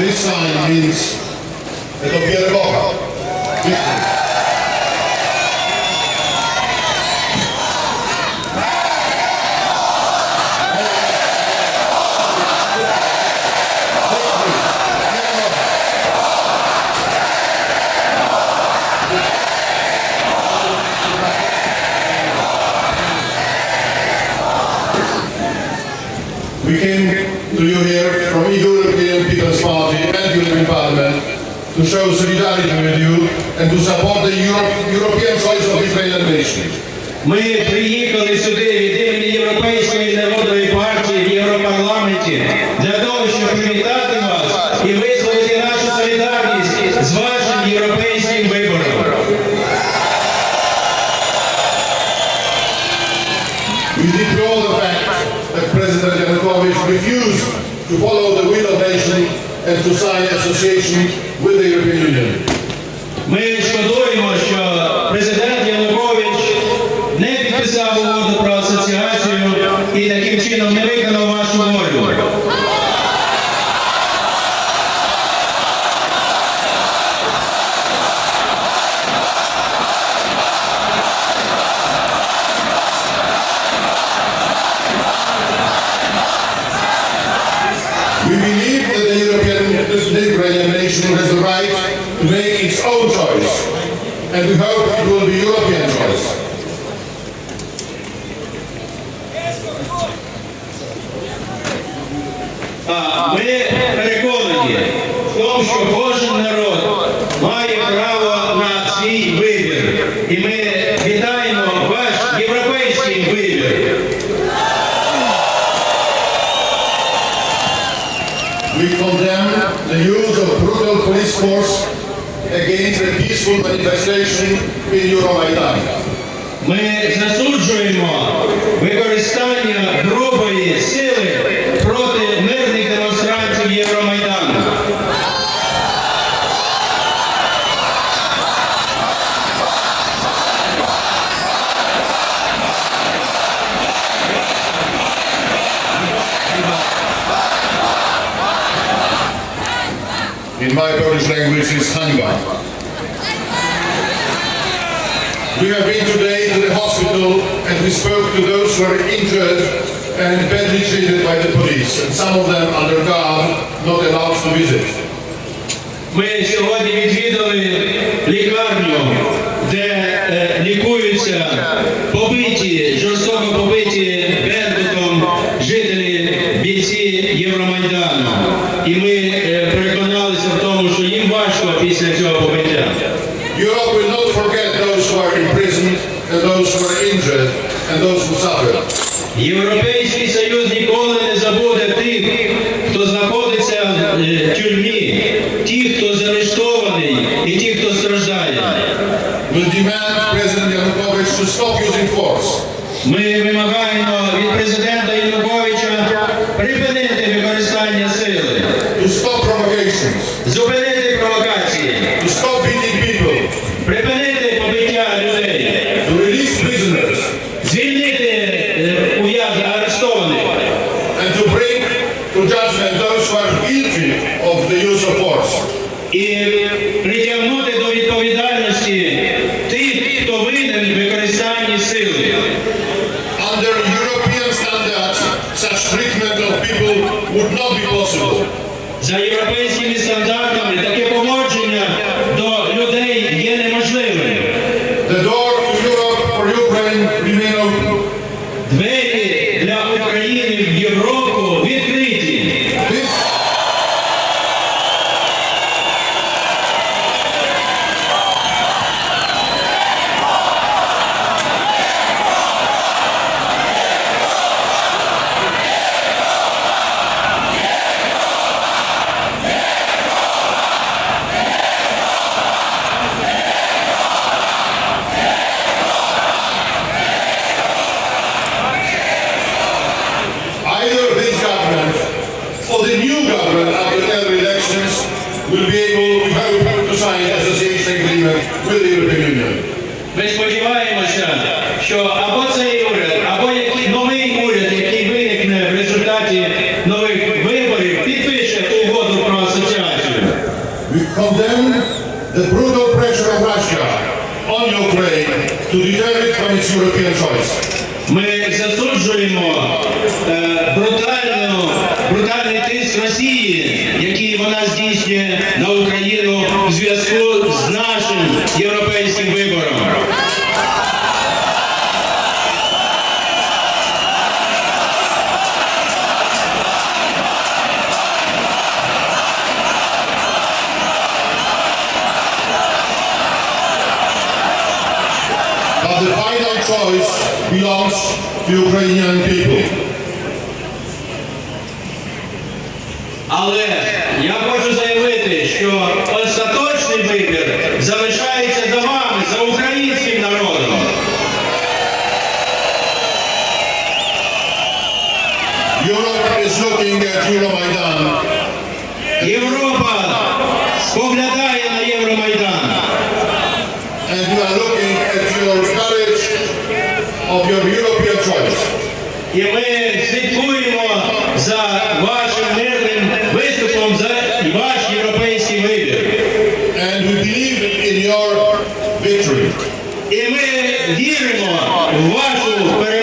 this sign means that Obiergocha, victory. We came to you here from European People's Party and European Parliament to show solidarity with you and to support the Euro- European choice of Israeli nation. Ми приїхали сюди від імені Європейської народної партії в Європарламенті для того, щоб привітати вас і висловити нашу солідарність з вашим європейським вибором. We deplore the fact that President Yanukovych refused to follow the will of nation and to sign association with the European Union. Ми we hope it will be European choice. А ми переконані в тому, що кожен народ має право на свій вибір. І ми вітаємо ваш європейський вибір. We condemn the use of brutal police force against the peaceful manifestation in Euromaidan. Ми засуджуємо використання грубої сили in my Polish language is Hańba. We have been today to the hospital and we spoke to those who are injured and badly treated by the police and some of them under guard, not allowed to visit. Ми сьогодні відвідали лікарню, де э, лікуються побиті, жорстоко побиті Беркутом жителі бійці Євромайдану. І ми and those who are injured and those who suffer. Європейський Союз ніколи не забуде тих, хто знаходиться в е, тюрмі, ті, хто заарештований і ті, хто страждає. Will demand President Yanukovych to stop using force. Ми вимагаємо від президента Януковича припинити використання сили, to stop provocations, зупинити провокації, to stop beating people, припинити побиття людей, to release prisoners, звільнити е, ув'язнених арештованих and to bring to judgment those who are guilty of the use of force. і притягнути до відповідальності тих, хто винен в використанні сили. Under European standards, such treatment of people would not be possible. За європейськими стандартами таке поводження до людей є неможливим. The door to Europe for Ukraine remain open. Двері European Union. Ми сподіваємося, що або цей уряд, або новий уряд, який виникне в результаті нових виборів, підпише угоду про асоціацію. We condemn the brutal pressure of Russia on Ukraine to deter it from its European choice. Ми засуджуємо е, брутальну, брутальний тиск Росії, який вона здійснює на Україну в зв'язку з нашим європейським вибором. But the final choice belongs to Ukrainian people. Але я хочу заявити, Що остаточний вибір залишається за вами, за українським народом. Europe is looking at Euromaidan Європа споглядає на Євромайдан. and we are looking at your courage of your European choice. І ми слідкуємо за вашим і ми віримо в вашу перемогу.